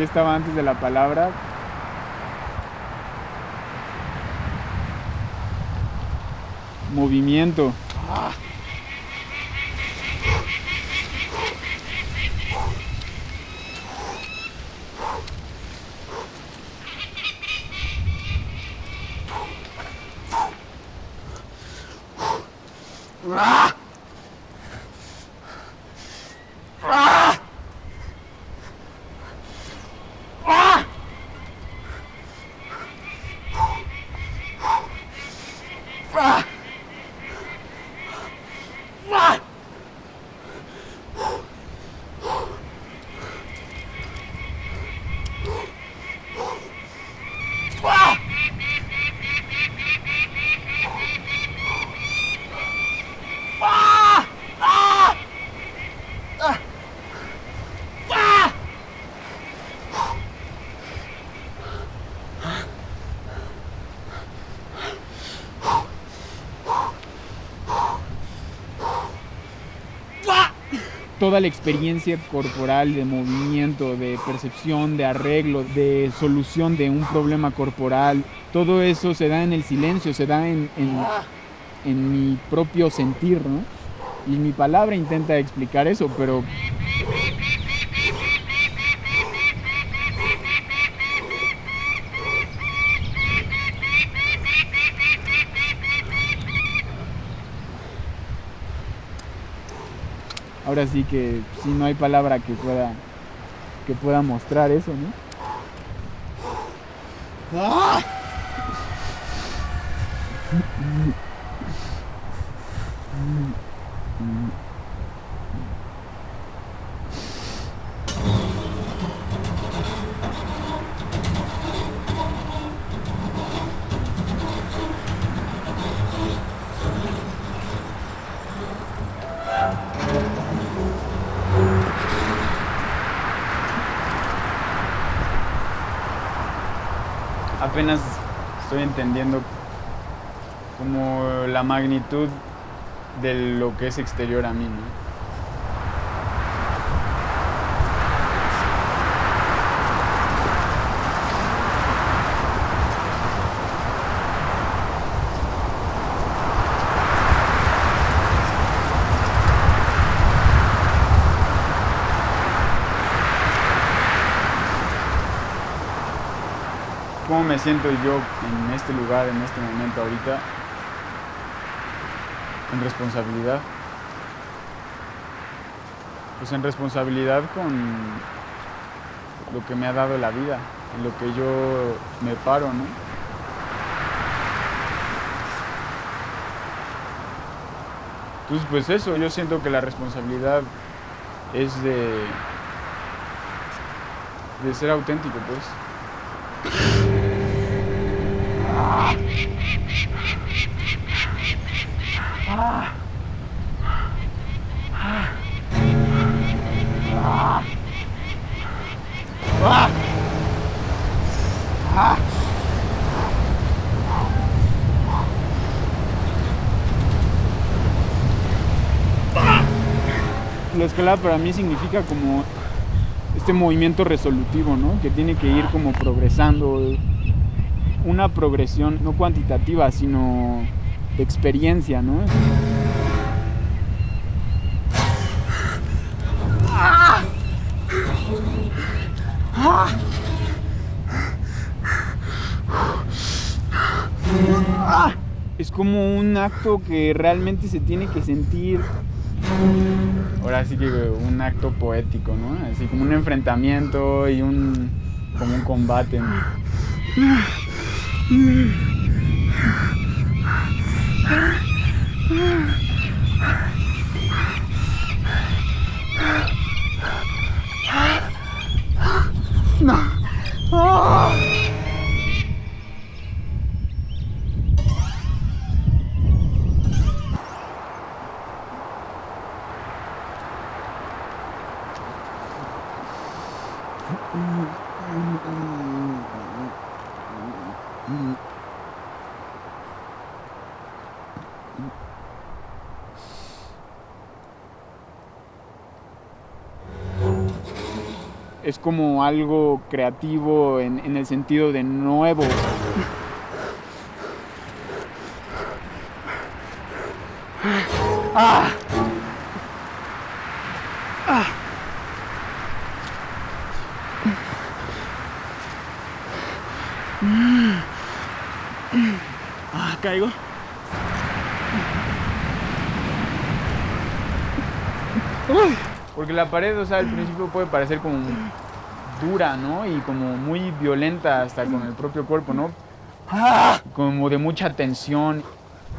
¿Qué estaba antes de la palabra? Movimiento. Toda la experiencia corporal de movimiento, de percepción, de arreglo, de solución de un problema corporal, todo eso se da en el silencio, se da en, en, mi propio sentir, ¿no? Y mi palabra intenta explicar eso, pero ahora sí que si no hay palabra que pueda que pueda mostrar eso, ¿no? ¡Ah! Apenas estoy entendiendo como la magnitud de lo que es exterior a mí. Cómo me siento yo en este lugar, en este momento ahorita, en responsabilidad. Pues en responsabilidad con lo que me ha dado la vida, en lo que yo me paro, ¿no? Entonces, pues eso, yo siento que la responsabilidad es de, de ser auténtico, pues. La escalada para mí significa como este movimiento resolutivo, ¿no? Que tiene que ir como progresando, una progresión no cuantitativa, sino de experiencia, ¿no? Es como un acto que realmente se tiene que sentir. Ahora sí que un acto poético, ¿no? Así como un enfrentamiento y un como un combate. Mm-hmm. Es como algo creativo en, en el sentido de nuevo. La pared, o sea, al principio puede parecer como dura, ¿no? Y como muy violenta hasta con el propio cuerpo, ¿no? Ah. Como de mucha tensión.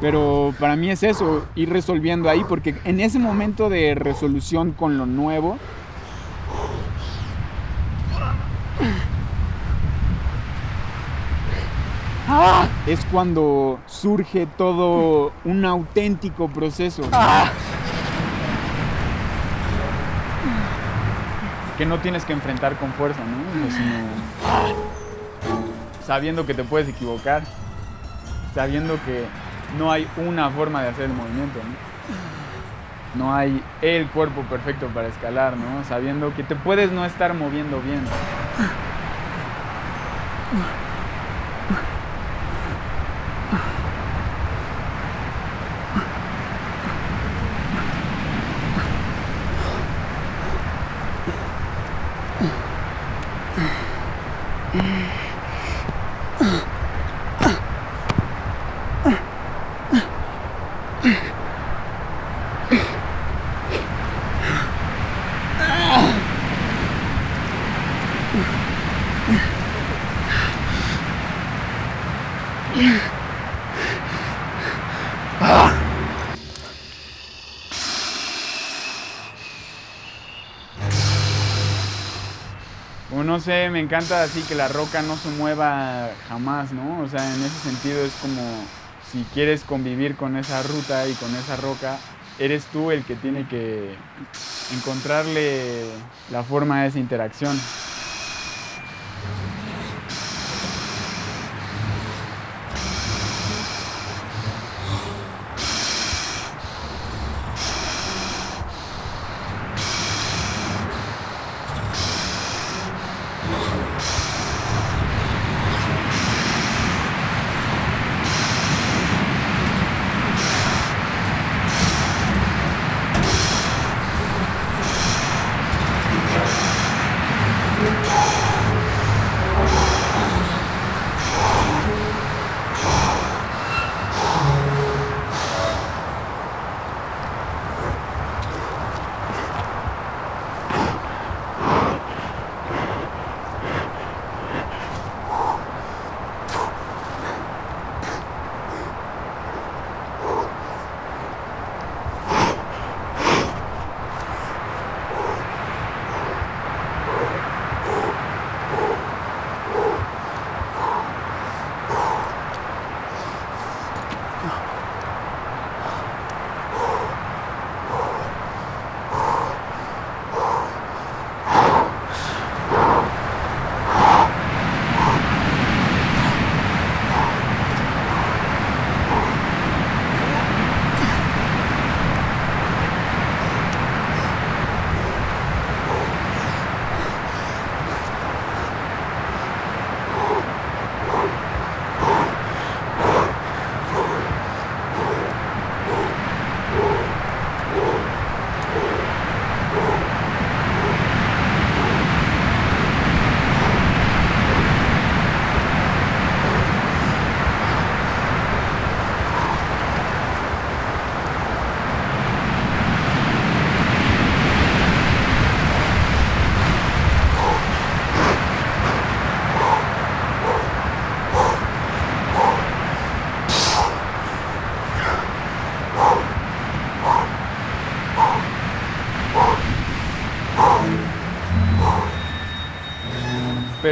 Pero para mí es eso, ir resolviendo ahí, porque en ese momento de resolución con lo nuevo, Ah. es cuando surge todo un auténtico proceso. Que no tienes que enfrentar con fuerza, ¿no? Sino sabiendo que te puedes equivocar, sabiendo que no hay una forma de hacer el movimiento, ¿no? No hay el cuerpo perfecto para escalar, ¿no? Sabiendo que te puedes no estar moviendo bien. O no sé, me encanta así que la roca no se mueva jamás, ¿no? O sea, en ese sentido es como si quieres convivir con esa ruta y con esa roca, eres tú el que tiene que encontrarle la forma de esa interacción.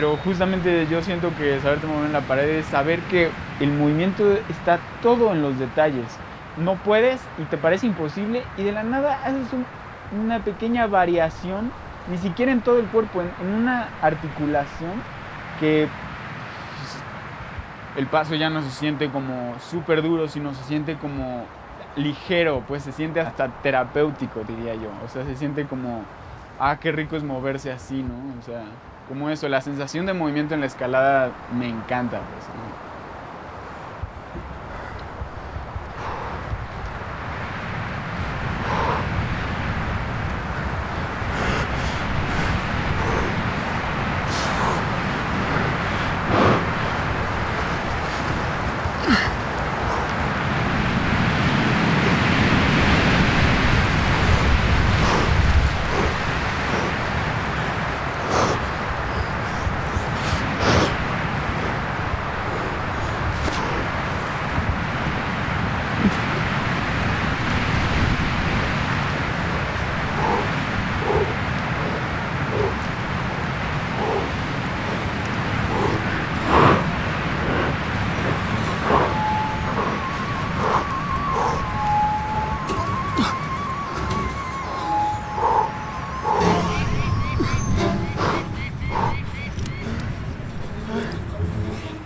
Pero justamente yo siento que saberte mover en la pared es saber que el movimiento está todo en los detalles. No puedes y te parece imposible y de la nada haces un- una pequeña variación, ni siquiera en todo el cuerpo, en, una articulación que pues, el paso ya no se siente como súper duro, sino se siente como ligero, pues se siente hasta terapéutico, diría yo. O sea, se siente como ah, qué rico es moverse así, ¿no? O sea, como eso, la sensación de movimiento en la escalada me encanta, pues.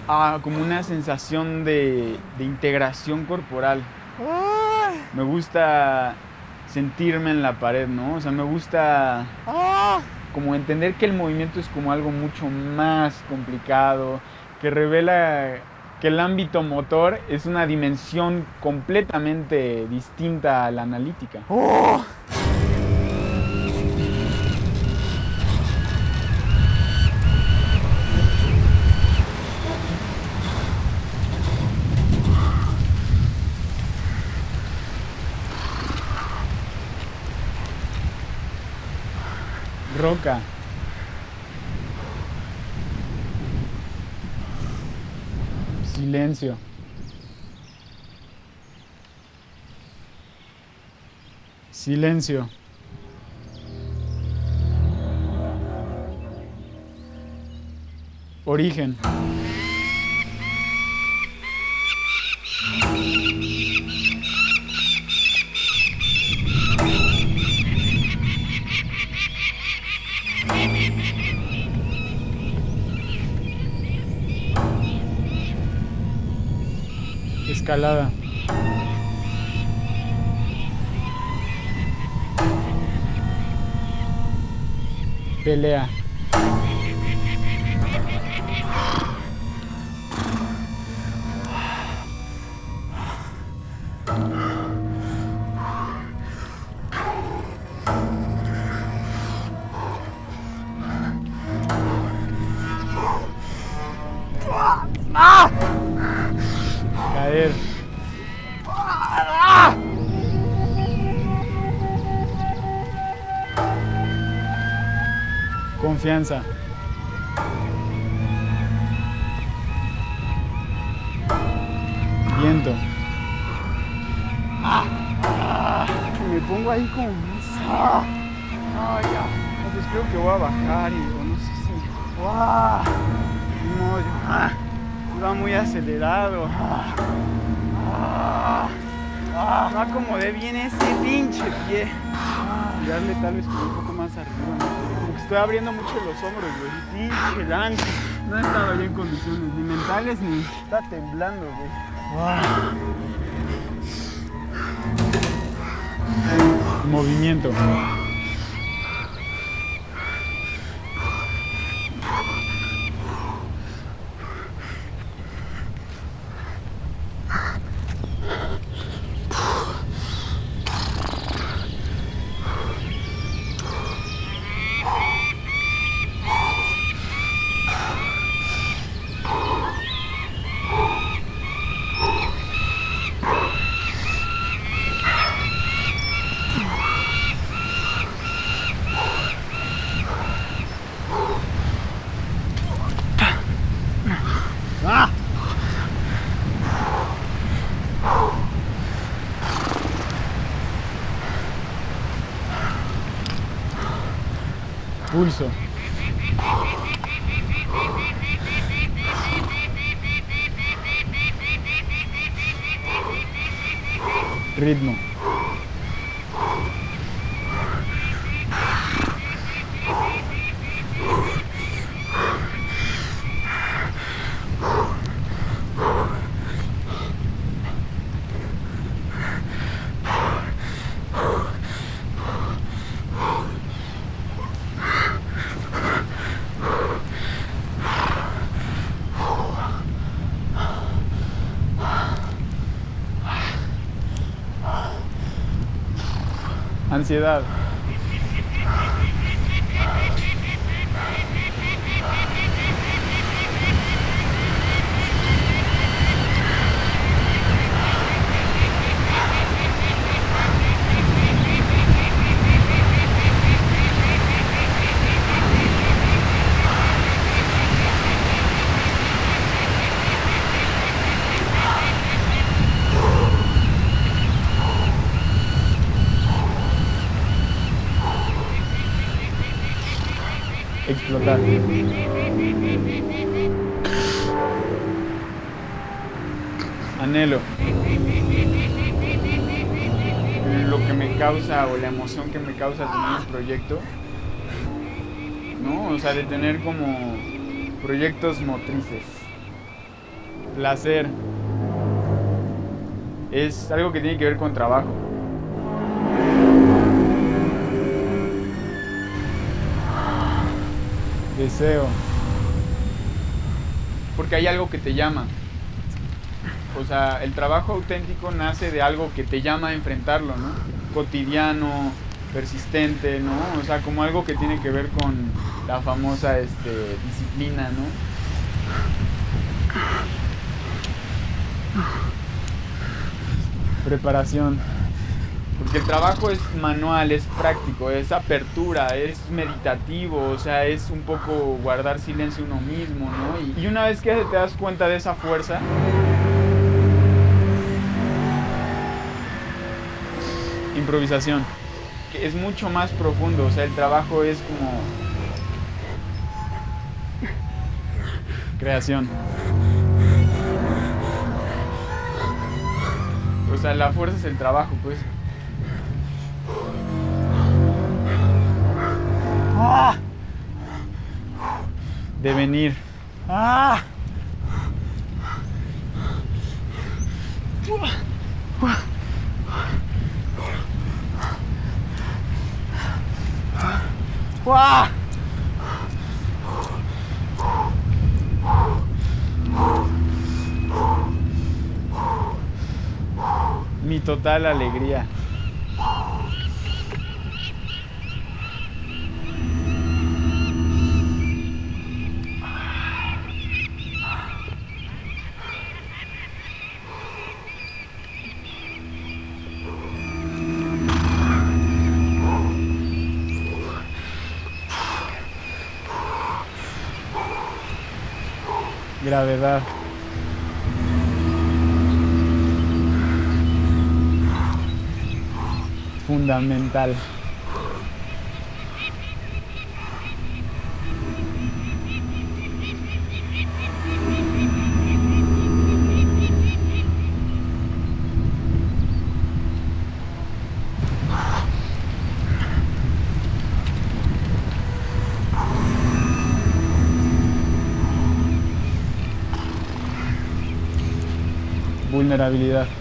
Ah, como una sensación de, de integración corporal. Me gusta sentirme en la pared, ¿no? O sea, me gusta como entender que el movimiento es como algo mucho más complicado, que revela que el ámbito motor es una dimensión completamente distinta a la analítica. Roca. Silencio. Silencio. Origen. Escalada. Pelea. Viento. Me pongo ahí como. Ah, ah, ya. No, pues creo que voy a bajar y no sé si. ¡Guau! No. Ah, muy acelerado. Ah, ah, ah, no acomodé bien ese pinche pie. Ah, tirarle tal vez un poco más arriba. Estoy abriendo mucho los hombros, güey. Pinche lance. No he estado yo en condiciones ni mentales ni. Está temblando, güey. Ah. Movimiento. пульса. Ридно. Ansiedad. explotar. Anhelo. Lo que me causa o la emoción que me causa tener un proyecto, ¿no? O sea, de tener como proyectos motrices. Placer. Es algo que tiene que ver con trabajo. deseo. Porque hay algo que te llama. O sea, el trabajo auténtico nace de algo que te llama a enfrentarlo, ¿no? Cotidiano, persistente, ¿no? O sea, como algo que tiene que ver con la famosa este, disciplina, ¿no? Preparación. Porque el trabajo es manual, es práctico, es apertura, es meditativo, o sea, es un poco guardar silencio uno mismo, ¿no? Y, una vez que te das cuenta de esa fuerza, improvisación, que es mucho más profundo, o sea, el trabajo es como creación. O sea, la fuerza es el trabajo, pues. Ah. De venir. Mi total alegría. Gravedad. Fundamental. Vulnerabilidad.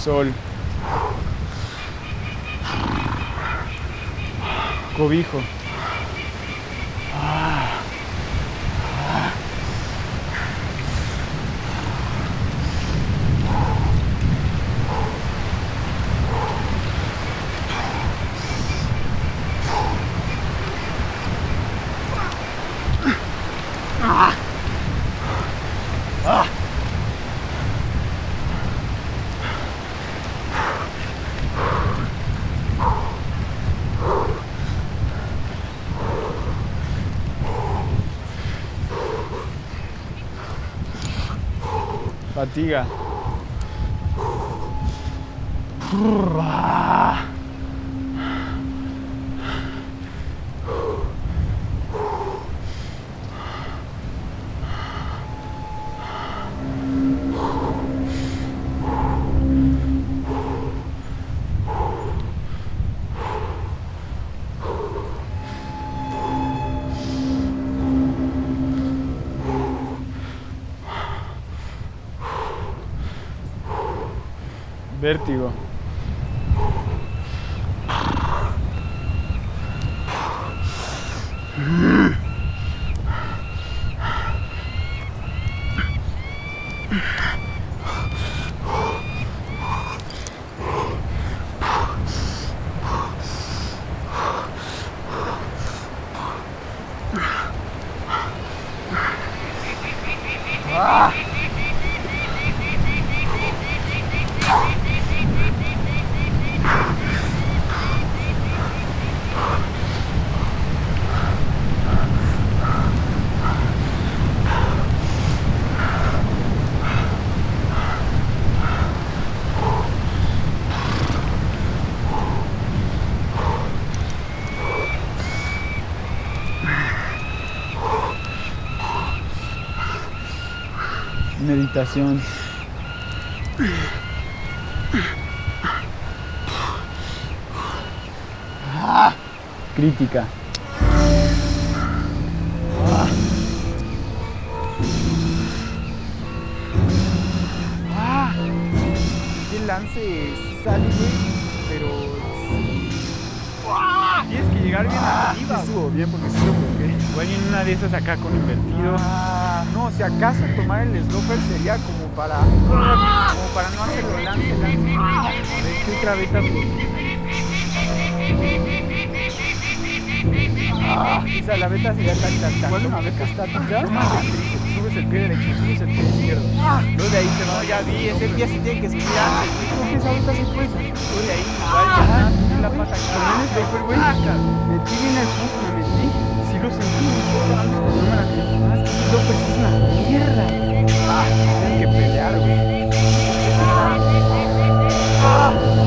Sol, cobijo. Fatiga. Vértigo. Meditación. Crítica. ¡Ah! ¡Qué lance sale! Pero. ¡Ah! Tienes que llegar bien Ah, arriba. sí estuvo bien porque sí lo y en una de esas acá con invertido. No, si acaso tomar el sloper sería como para. Como para no hacerlo lance, lance. A ver, ¿qué otra beta? Ah, o sea, la beta sería tan, tan, tan. ¿Cuál una beta estática? Ah, Subes el pie derecho, subes el pie izquierdo. Luego de ahí te No, ya vi, ese pie sí tiene que subir antes. Creo que esa beta sí puede salir. Luego de ahí, Igual ya, la pata acá. Pero el paper, güey. Metí bien el punto, me metí. Lo sloper sí es una mierda. Ah, tienes que pelear, güey. Ah,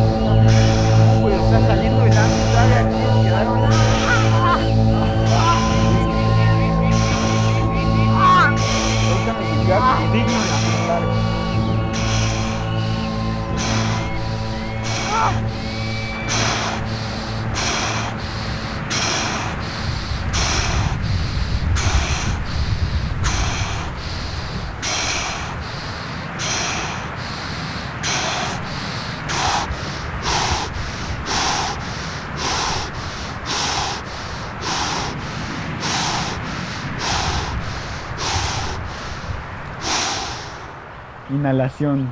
Inhalación.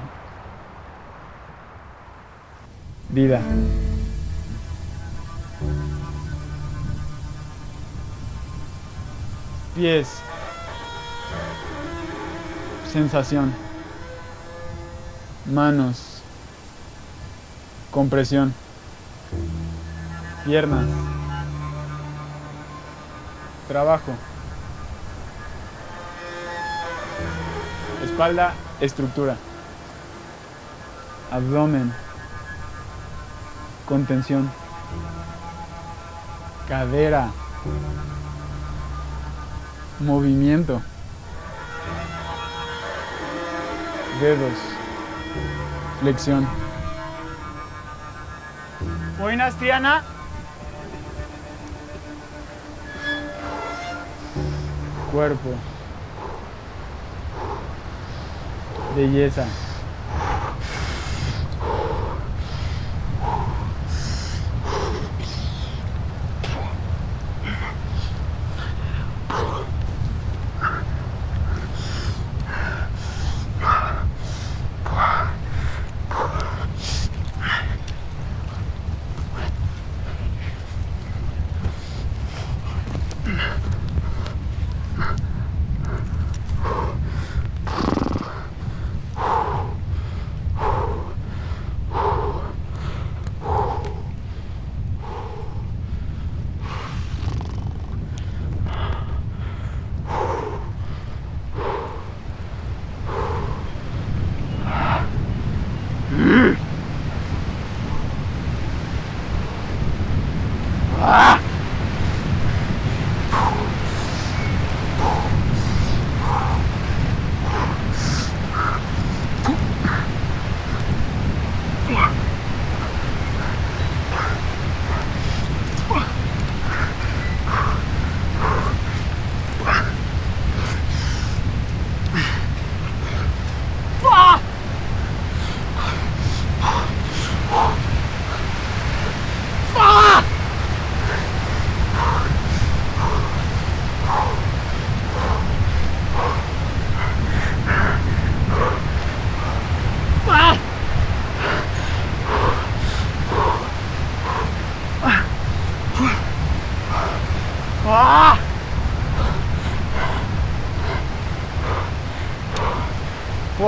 Vida. Pies. Sensación. Manos. Compresión. Piernas. Trabajo. Espalda, estructura. Abdomen. Contención. Cadera. Movimiento. Dedos. Flexión. Buenas, Triana. Cuerpo. Belleza.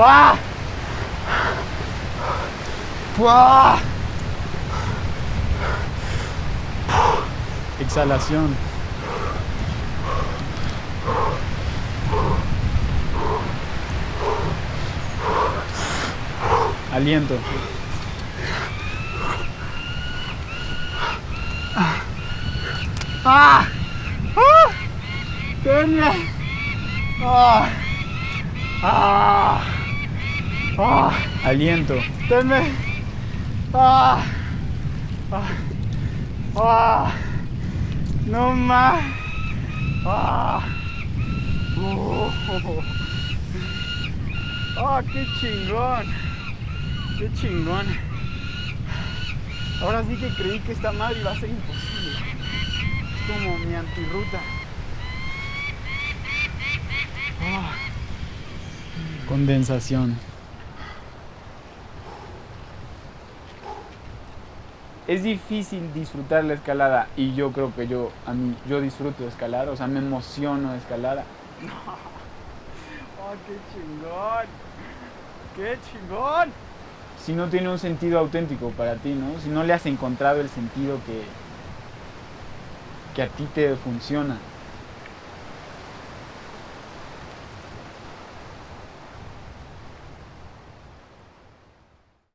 ¡Buah! ¡Buah! Exhalación. Aliento. ¡Ah! ¡Ah! ¡Tenme! ¡Ah! ¡Ah! ¡Ah! Aliento. ¡Tenme! ¡Ah! ¡Ah! ¡Ah! ¡No más! ¡Ah! ¡Oh! ¡Ah, qué chingón! ¡Qué chingón! Ahora sí que creí que esta madre iba a ser imposible. Es como mi antirruta. Condensación. Es difícil disfrutar la escalada y yo creo que yo a mí yo disfruto de escalar, o sea, me emociono de escalada. ¡Oh, qué chingón! ¡Qué chingón! Si no tiene un sentido auténtico para ti, ¿no? Si no le has encontrado el sentido que que a ti te funciona.